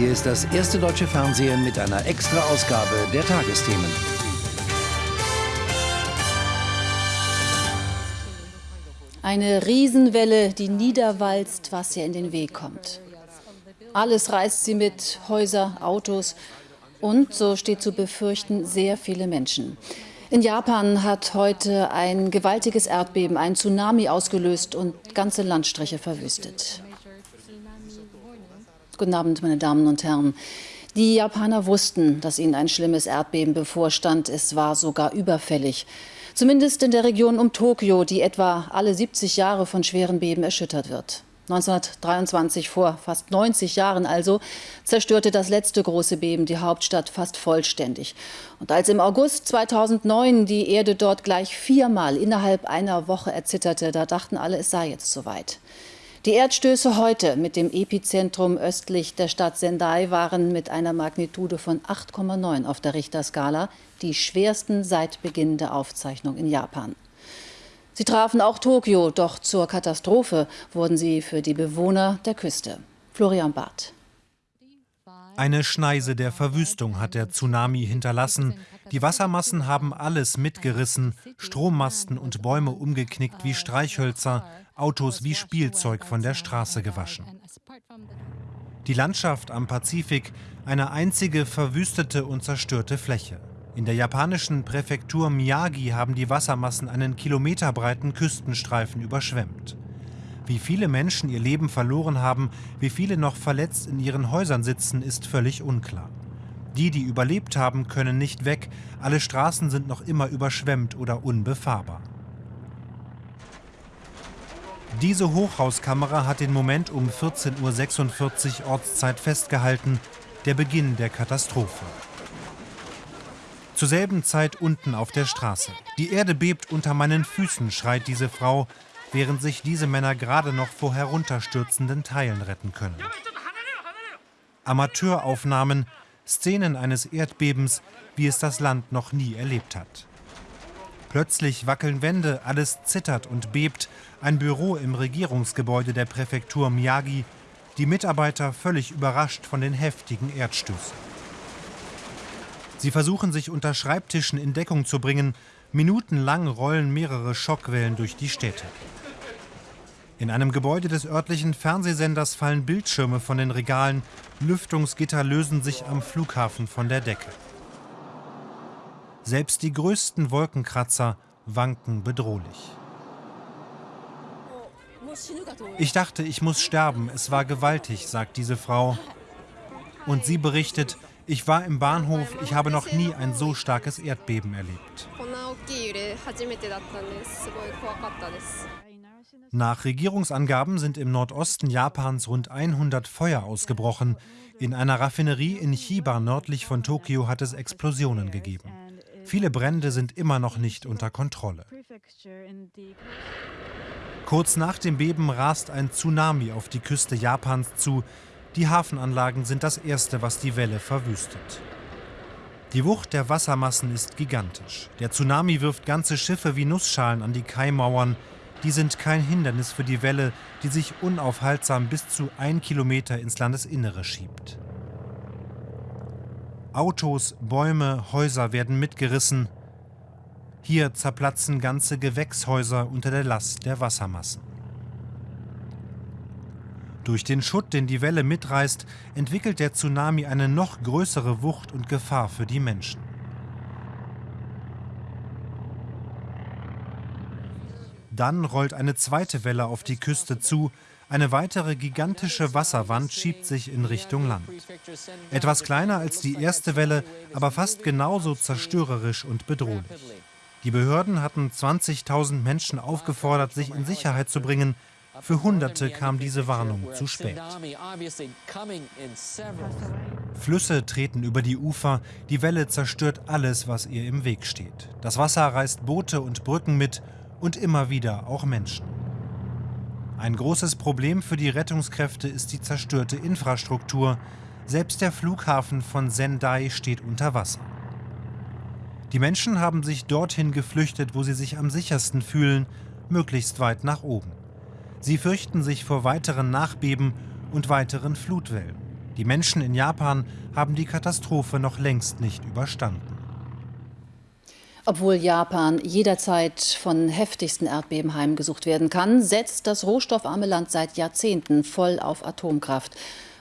Hier ist das erste deutsche Fernsehen mit einer Extra-Ausgabe der Tagesthemen. Eine Riesenwelle, die niederwalzt, was ihr in den Weg kommt. Alles reißt sie mit, Häuser, Autos und, so steht zu befürchten, sehr viele Menschen. In Japan hat heute ein gewaltiges Erdbeben, ein Tsunami ausgelöst und ganze Landstriche verwüstet. Guten Abend, meine Damen und Herren. Die Japaner wussten, dass ihnen ein schlimmes Erdbeben bevorstand. Es war sogar überfällig. Zumindest in der Region um Tokio, die etwa alle 70 Jahre von schweren Beben erschüttert wird. 1923, vor fast 90 Jahren also, zerstörte das letzte große Beben die Hauptstadt fast vollständig. Und als im August 2009 die Erde dort gleich viermal innerhalb einer Woche erzitterte, da dachten alle, es sei jetzt soweit. Die Erdstöße heute mit dem Epizentrum östlich der Stadt Sendai waren mit einer Magnitude von 8,9 auf der Richterskala die schwersten seit Beginn der Aufzeichnung in Japan. Sie trafen auch Tokio, doch zur Katastrophe wurden sie für die Bewohner der Küste. Florian Barth. Eine Schneise der Verwüstung hat der Tsunami hinterlassen. Die Wassermassen haben alles mitgerissen, Strommasten und Bäume umgeknickt wie Streichhölzer, Autos wie Spielzeug von der Straße gewaschen. Die Landschaft am Pazifik, eine einzige verwüstete und zerstörte Fläche. In der japanischen Präfektur Miyagi haben die Wassermassen einen kilometerbreiten Küstenstreifen überschwemmt. Wie viele Menschen ihr Leben verloren haben, wie viele noch verletzt in ihren Häusern sitzen, ist völlig unklar. Die, die überlebt haben, können nicht weg, alle Straßen sind noch immer überschwemmt oder unbefahrbar. Diese Hochhauskamera hat den Moment um 14.46 Uhr Ortszeit festgehalten, der Beginn der Katastrophe. Zur selben Zeit unten auf der Straße. Die Erde bebt unter meinen Füßen, schreit diese Frau, während sich diese Männer gerade noch vor herunterstürzenden Teilen retten können. Amateuraufnahmen, Szenen eines Erdbebens, wie es das Land noch nie erlebt hat. Plötzlich wackeln Wände, alles zittert und bebt. Ein Büro im Regierungsgebäude der Präfektur Miyagi. Die Mitarbeiter völlig überrascht von den heftigen Erdstößen. Sie versuchen sich unter Schreibtischen in Deckung zu bringen. Minutenlang rollen mehrere Schockwellen durch die Städte. In einem Gebäude des örtlichen Fernsehsenders fallen Bildschirme von den Regalen. Lüftungsgitter lösen sich am Flughafen von der Decke. Selbst die größten Wolkenkratzer wanken bedrohlich. Ich dachte, ich muss sterben. Es war gewaltig, sagt diese Frau. Und sie berichtet, ich war im Bahnhof, ich habe noch nie ein so starkes Erdbeben erlebt. Nach Regierungsangaben sind im Nordosten Japans rund 100 Feuer ausgebrochen. In einer Raffinerie in Chiba nördlich von Tokio hat es Explosionen gegeben. Viele Brände sind immer noch nicht unter Kontrolle. Kurz nach dem Beben rast ein Tsunami auf die Küste Japans zu. Die Hafenanlagen sind das Erste, was die Welle verwüstet. Die Wucht der Wassermassen ist gigantisch. Der Tsunami wirft ganze Schiffe wie Nussschalen an die Kaimauern. Die sind kein Hindernis für die Welle, die sich unaufhaltsam bis zu ein Kilometer ins Landesinnere schiebt. Autos, Bäume, Häuser werden mitgerissen. Hier zerplatzen ganze Gewächshäuser unter der Last der Wassermassen. Durch den Schutt, den die Welle mitreißt, entwickelt der Tsunami eine noch größere Wucht und Gefahr für die Menschen. Dann rollt eine zweite Welle auf die Küste zu, eine weitere gigantische Wasserwand schiebt sich in Richtung Land. Etwas kleiner als die erste Welle, aber fast genauso zerstörerisch und bedrohlich. Die Behörden hatten 20.000 Menschen aufgefordert, sich in Sicherheit zu bringen, für Hunderte kam diese Warnung zu spät. Flüsse treten über die Ufer, die Welle zerstört alles, was ihr im Weg steht. Das Wasser reißt Boote und Brücken mit und immer wieder auch Menschen. Ein großes Problem für die Rettungskräfte ist die zerstörte Infrastruktur. Selbst der Flughafen von Sendai steht unter Wasser. Die Menschen haben sich dorthin geflüchtet, wo sie sich am sichersten fühlen, möglichst weit nach oben. Sie fürchten sich vor weiteren Nachbeben und weiteren Flutwellen. Die Menschen in Japan haben die Katastrophe noch längst nicht überstanden. Obwohl Japan jederzeit von heftigsten Erdbeben heimgesucht werden kann, setzt das rohstoffarme Land seit Jahrzehnten voll auf Atomkraft.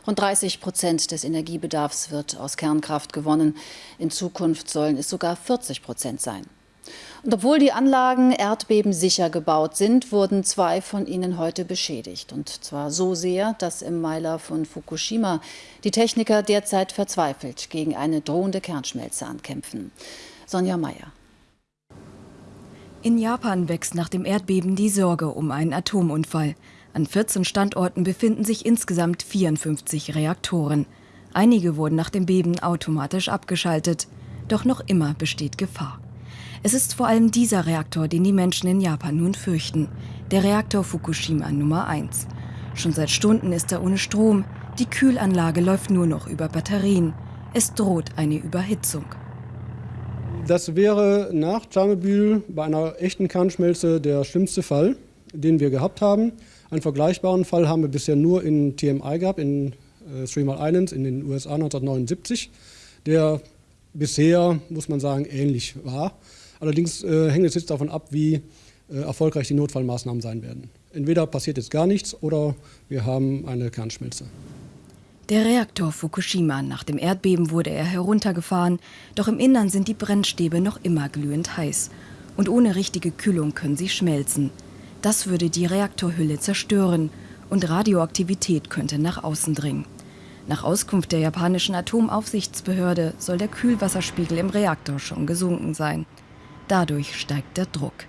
Rund 30 Prozent des Energiebedarfs wird aus Kernkraft gewonnen. In Zukunft sollen es sogar 40 Prozent sein. Und obwohl die Anlagen erdbebensicher gebaut sind, wurden zwei von ihnen heute beschädigt. Und zwar so sehr, dass im Meiler von Fukushima die Techniker derzeit verzweifelt gegen eine drohende Kernschmelze ankämpfen. Sonja Mayer. In Japan wächst nach dem Erdbeben die Sorge um einen Atomunfall. An 14 Standorten befinden sich insgesamt 54 Reaktoren. Einige wurden nach dem Beben automatisch abgeschaltet. Doch noch immer besteht Gefahr. Es ist vor allem dieser Reaktor, den die Menschen in Japan nun fürchten. Der Reaktor Fukushima Nummer 1. Schon seit Stunden ist er ohne Strom. Die Kühlanlage läuft nur noch über Batterien. Es droht eine Überhitzung. Das wäre nach Tschernobyl bei einer echten Kernschmelze der schlimmste Fall, den wir gehabt haben. Einen vergleichbaren Fall haben wir bisher nur in TMI gehabt, in äh, Three Mile Islands in den USA 1979, der bisher, muss man sagen, ähnlich war. Allerdings äh, hängt es jetzt davon ab, wie äh, erfolgreich die Notfallmaßnahmen sein werden. Entweder passiert jetzt gar nichts oder wir haben eine Kernschmelze. Der Reaktor Fukushima, nach dem Erdbeben wurde er heruntergefahren, doch im Innern sind die Brennstäbe noch immer glühend heiß. Und ohne richtige Kühlung können sie schmelzen. Das würde die Reaktorhülle zerstören und Radioaktivität könnte nach außen dringen. Nach Auskunft der japanischen Atomaufsichtsbehörde soll der Kühlwasserspiegel im Reaktor schon gesunken sein. Dadurch steigt der Druck.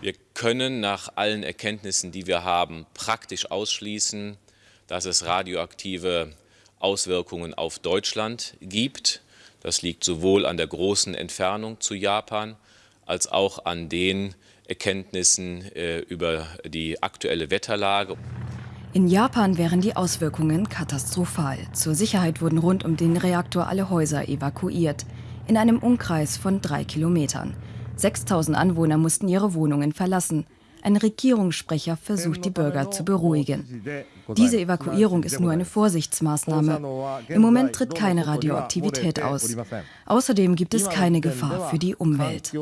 Wir können nach allen Erkenntnissen, die wir haben, praktisch ausschließen, dass es radioaktive Auswirkungen auf Deutschland gibt. Das liegt sowohl an der großen Entfernung zu Japan als auch an den Erkenntnissen äh, über die aktuelle Wetterlage. In Japan wären die Auswirkungen katastrophal. Zur Sicherheit wurden rund um den Reaktor alle Häuser evakuiert, in einem Umkreis von drei Kilometern. 6000 Anwohner mussten ihre Wohnungen verlassen. Ein Regierungssprecher versucht, die Bürger zu beruhigen. Diese Evakuierung ist nur eine Vorsichtsmaßnahme. Im Moment tritt keine Radioaktivität aus. Außerdem gibt es keine Gefahr für die Umwelt.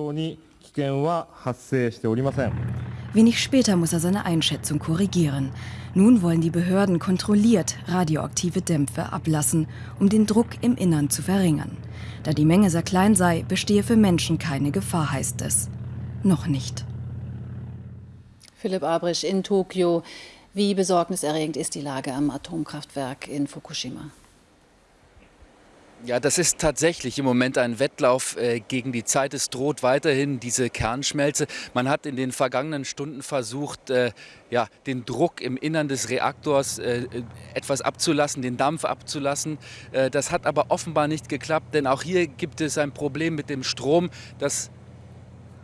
Wenig später muss er seine Einschätzung korrigieren. Nun wollen die Behörden kontrolliert radioaktive Dämpfe ablassen, um den Druck im Innern zu verringern. Da die Menge sehr klein sei, bestehe für Menschen keine Gefahr, heißt es. Noch nicht. Philipp Abrisch in Tokio. Wie besorgniserregend ist die Lage am Atomkraftwerk in Fukushima? Ja, das ist tatsächlich im Moment ein Wettlauf äh, gegen die Zeit. Es droht weiterhin diese Kernschmelze. Man hat in den vergangenen Stunden versucht, äh, ja, den Druck im Innern des Reaktors äh, etwas abzulassen, den Dampf abzulassen. Das hat aber offenbar nicht geklappt, denn auch hier gibt es ein Problem mit dem Strom. Das,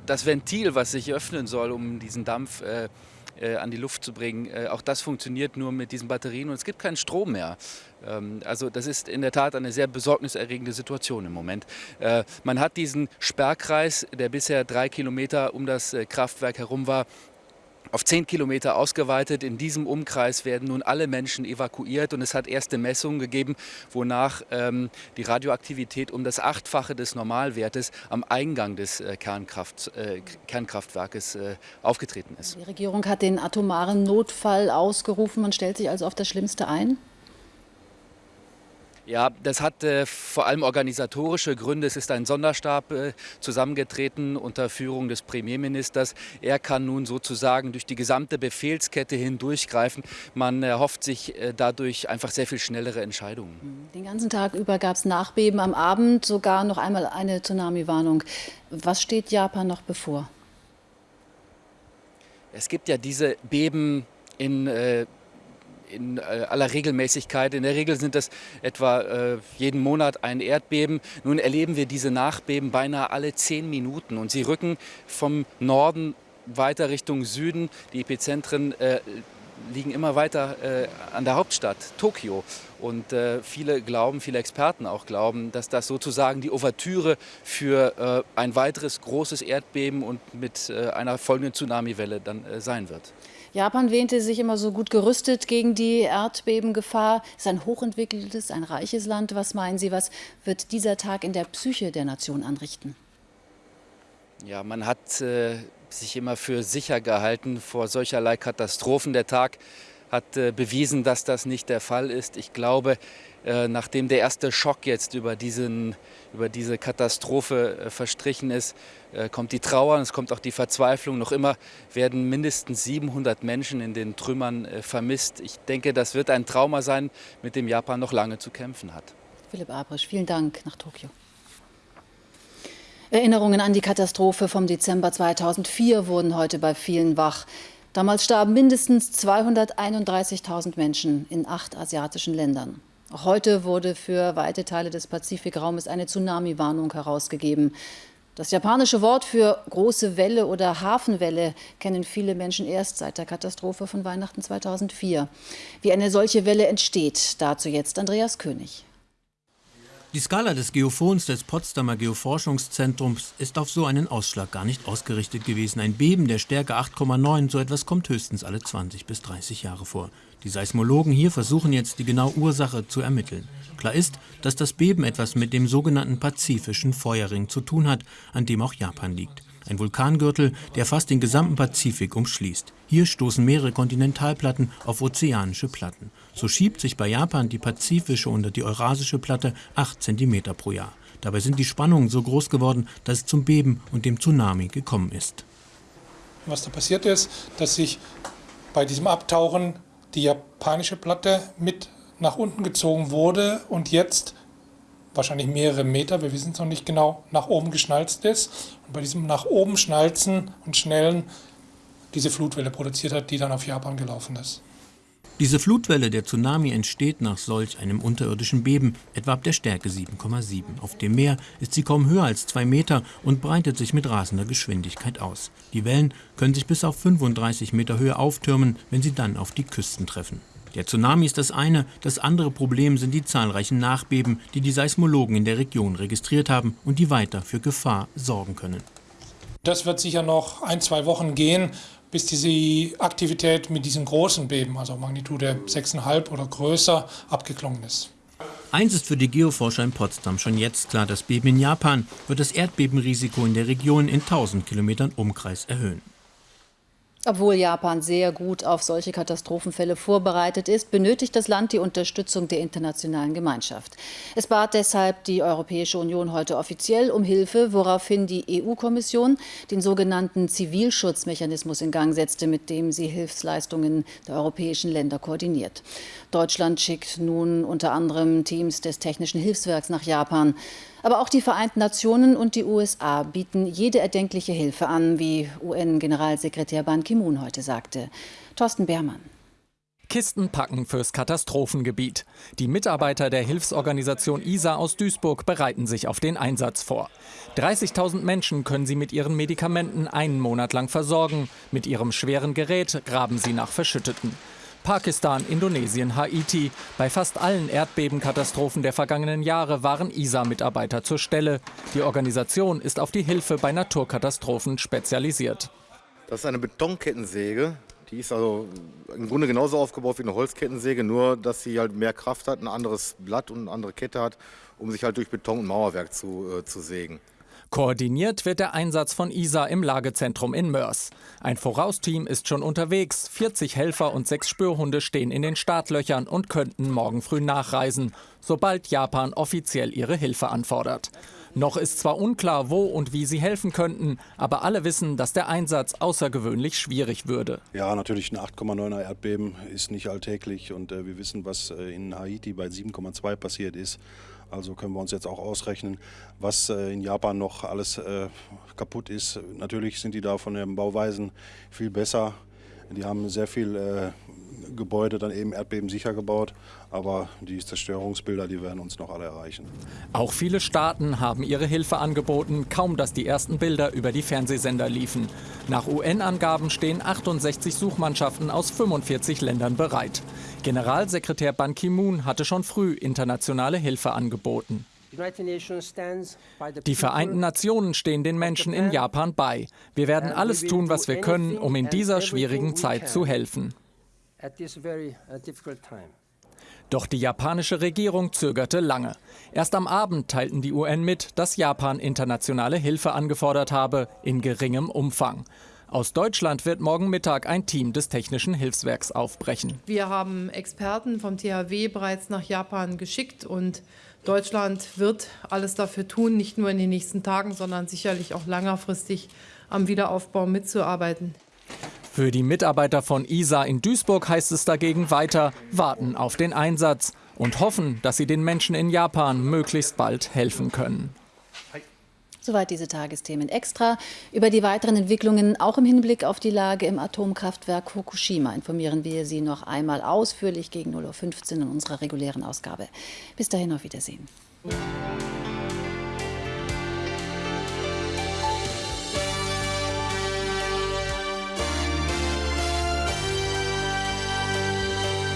das Ventil, was sich öffnen soll, um diesen Dampf äh, äh, an die Luft zu bringen. Äh, auch das funktioniert nur mit diesen Batterien und es gibt keinen Strom mehr. Ähm, also das ist in der Tat eine sehr besorgniserregende Situation im Moment. Äh, man hat diesen Sperrkreis, der bisher drei Kilometer um das Kraftwerk herum war, auf zehn Kilometer ausgeweitet. In diesem Umkreis werden nun alle Menschen evakuiert und es hat erste Messungen gegeben, wonach ähm, die Radioaktivität um das Achtfache des Normalwertes am Eingang des äh, Kernkraft, äh, Kernkraftwerkes äh, aufgetreten ist. Die Regierung hat den atomaren Notfall ausgerufen. Man stellt sich also auf das Schlimmste ein? Ja, das hat äh, vor allem organisatorische Gründe. Es ist ein Sonderstab äh, zusammengetreten unter Führung des Premierministers. Er kann nun sozusagen durch die gesamte Befehlskette hindurchgreifen. Man erhofft sich äh, dadurch einfach sehr viel schnellere Entscheidungen. Den ganzen Tag über gab es Nachbeben, am Abend sogar noch einmal eine Tsunami-Warnung. Was steht Japan noch bevor? Es gibt ja diese Beben in äh, in äh, aller Regelmäßigkeit. In der Regel sind das etwa äh, jeden Monat ein Erdbeben. Nun erleben wir diese Nachbeben beinahe alle zehn Minuten und sie rücken vom Norden weiter Richtung Süden. Die Epizentren äh, liegen immer weiter äh, an der Hauptstadt, Tokio. Und äh, viele glauben, viele Experten auch glauben, dass das sozusagen die Ouvertüre für äh, ein weiteres großes Erdbeben und mit einer folgenden Tsunamiwelle dann sein wird. Japan wähnte sich immer so gut gerüstet gegen die Erdbebengefahr. Es ist ein hochentwickeltes, ein reiches Land. Was meinen Sie, was wird dieser Tag in der Psyche der Nation anrichten? Ja, man hat äh, sich immer für sicher gehalten vor solcherlei Katastrophen. Der Tag hat äh, bewiesen, dass das nicht der Fall ist. Ich glaube, äh, nachdem der erste Schock jetzt über, diesen, über diese Katastrophe äh, verstrichen ist, äh, kommt die Trauer und es kommt auch die Verzweiflung. Noch immer werden mindestens 700 Menschen in den Trümmern äh, vermisst. Ich denke, das wird ein Trauma sein, mit dem Japan noch lange zu kämpfen hat. Philipp Abrisch, vielen Dank nach Tokio. Erinnerungen an die Katastrophe vom Dezember 2004 wurden heute bei vielen wach. Damals starben mindestens 231.000 Menschen in acht asiatischen Ländern. Auch heute wurde für weite Teile des Pazifikraumes eine Tsunami-Warnung herausgegeben. Das japanische Wort für große Welle oder Hafenwelle kennen viele Menschen erst seit der Katastrophe von Weihnachten 2004. Wie eine solche Welle entsteht, dazu jetzt Andreas König. Die Skala des Geophons des Potsdamer Geoforschungszentrums ist auf so einen Ausschlag gar nicht ausgerichtet gewesen. Ein Beben der Stärke 8,9, so etwas kommt höchstens alle 20 bis 30 Jahre vor. Die Seismologen hier versuchen jetzt die genaue Ursache zu ermitteln. Klar ist, dass das Beben etwas mit dem sogenannten Pazifischen Feuerring zu tun hat, an dem auch Japan liegt. Ein Vulkangürtel, der fast den gesamten Pazifik umschließt. Hier stoßen mehrere Kontinentalplatten auf ozeanische Platten. So schiebt sich bei Japan die pazifische und die eurasische Platte 8 cm pro Jahr. Dabei sind die Spannungen so groß geworden, dass es zum Beben und dem Tsunami gekommen ist. Was da passiert ist, dass sich bei diesem Abtauchen die japanische Platte mit nach unten gezogen wurde und jetzt wahrscheinlich mehrere Meter, wir wissen es noch nicht genau, nach oben geschnalzt ist. Und bei diesem nach oben schnalzen und schnellen diese Flutwelle produziert hat, die dann auf Japan gelaufen ist. Diese Flutwelle, der Tsunami, entsteht nach solch einem unterirdischen Beben, etwa ab der Stärke 7,7. Auf dem Meer ist sie kaum höher als zwei Meter und breitet sich mit rasender Geschwindigkeit aus. Die Wellen können sich bis auf 35 Meter Höhe auftürmen, wenn sie dann auf die Küsten treffen. Der Tsunami ist das eine, das andere Problem sind die zahlreichen Nachbeben, die die Seismologen in der Region registriert haben und die weiter für Gefahr sorgen können. Das wird sicher noch ein, zwei Wochen gehen, bis diese Aktivität mit diesen großen Beben, also Magnitude 6,5 oder größer, abgeklungen ist. Eins ist für die Geoforscher in Potsdam schon jetzt klar, das Beben in Japan wird das Erdbebenrisiko in der Region in 1000 Kilometern Umkreis erhöhen. Obwohl Japan sehr gut auf solche Katastrophenfälle vorbereitet ist, benötigt das Land die Unterstützung der internationalen Gemeinschaft. Es bat deshalb die Europäische Union heute offiziell um Hilfe, woraufhin die EU-Kommission den sogenannten Zivilschutzmechanismus in Gang setzte, mit dem sie Hilfsleistungen der europäischen Länder koordiniert. Deutschland schickt nun unter anderem Teams des Technischen Hilfswerks nach Japan. Aber auch die Vereinten Nationen und die USA bieten jede erdenkliche Hilfe an, wie UN-Generalsekretär Ban Ki-moon heute sagte. Thorsten Beermann. Kisten packen fürs Katastrophengebiet. Die Mitarbeiter der Hilfsorganisation ISA aus Duisburg bereiten sich auf den Einsatz vor. 30.000 Menschen können sie mit ihren Medikamenten einen Monat lang versorgen. Mit ihrem schweren Gerät graben sie nach Verschütteten. Pakistan, Indonesien, Haiti. Bei fast allen Erdbebenkatastrophen der vergangenen Jahre waren ISA-Mitarbeiter zur Stelle. Die Organisation ist auf die Hilfe bei Naturkatastrophen spezialisiert. Das ist eine Betonkettensäge. Die ist also im Grunde genauso aufgebaut wie eine Holzkettensäge, nur dass sie halt mehr Kraft hat, ein anderes Blatt und eine andere Kette hat, um sich halt durch Beton und Mauerwerk zu, äh, zu sägen. Koordiniert wird der Einsatz von ISA im Lagezentrum in Mörs. Ein Vorausteam ist schon unterwegs. 40 Helfer und sechs Spürhunde stehen in den Startlöchern und könnten morgen früh nachreisen, sobald Japan offiziell ihre Hilfe anfordert. Noch ist zwar unklar, wo und wie sie helfen könnten, aber alle wissen, dass der Einsatz außergewöhnlich schwierig würde. Ja, natürlich ein 8,9er Erdbeben ist nicht alltäglich und äh, wir wissen, was äh, in Haiti bei 7,2 passiert ist. Also können wir uns jetzt auch ausrechnen, was äh, in Japan noch alles äh, kaputt ist. Natürlich sind die da von den Bauweisen viel besser. Die haben sehr viel äh, Gebäude dann eben erdbebensicher gebaut, aber die Zerstörungsbilder, die werden uns noch alle erreichen. Auch viele Staaten haben ihre Hilfe angeboten, kaum dass die ersten Bilder über die Fernsehsender liefen. Nach UN-Angaben stehen 68 Suchmannschaften aus 45 Ländern bereit. Generalsekretär Ban Ki-moon hatte schon früh internationale Hilfe angeboten. Die Vereinten Nationen stehen den Menschen in Japan bei. Wir werden alles tun, was wir können, um in dieser schwierigen Zeit zu helfen. Doch die japanische Regierung zögerte lange. Erst am Abend teilten die UN mit, dass Japan internationale Hilfe angefordert habe, in geringem Umfang. Aus Deutschland wird morgen Mittag ein Team des Technischen Hilfswerks aufbrechen. Wir haben Experten vom THW bereits nach Japan geschickt und Deutschland wird alles dafür tun, nicht nur in den nächsten Tagen, sondern sicherlich auch längerfristig am Wiederaufbau mitzuarbeiten. Für die Mitarbeiter von ISA in Duisburg heißt es dagegen weiter, warten auf den Einsatz und hoffen, dass sie den Menschen in Japan möglichst bald helfen können. Soweit diese Tagesthemen extra. Über die weiteren Entwicklungen, auch im Hinblick auf die Lage im Atomkraftwerk Fukushima, informieren wir Sie noch einmal ausführlich gegen 0.15 Uhr in unserer regulären Ausgabe. Bis dahin auf Wiedersehen.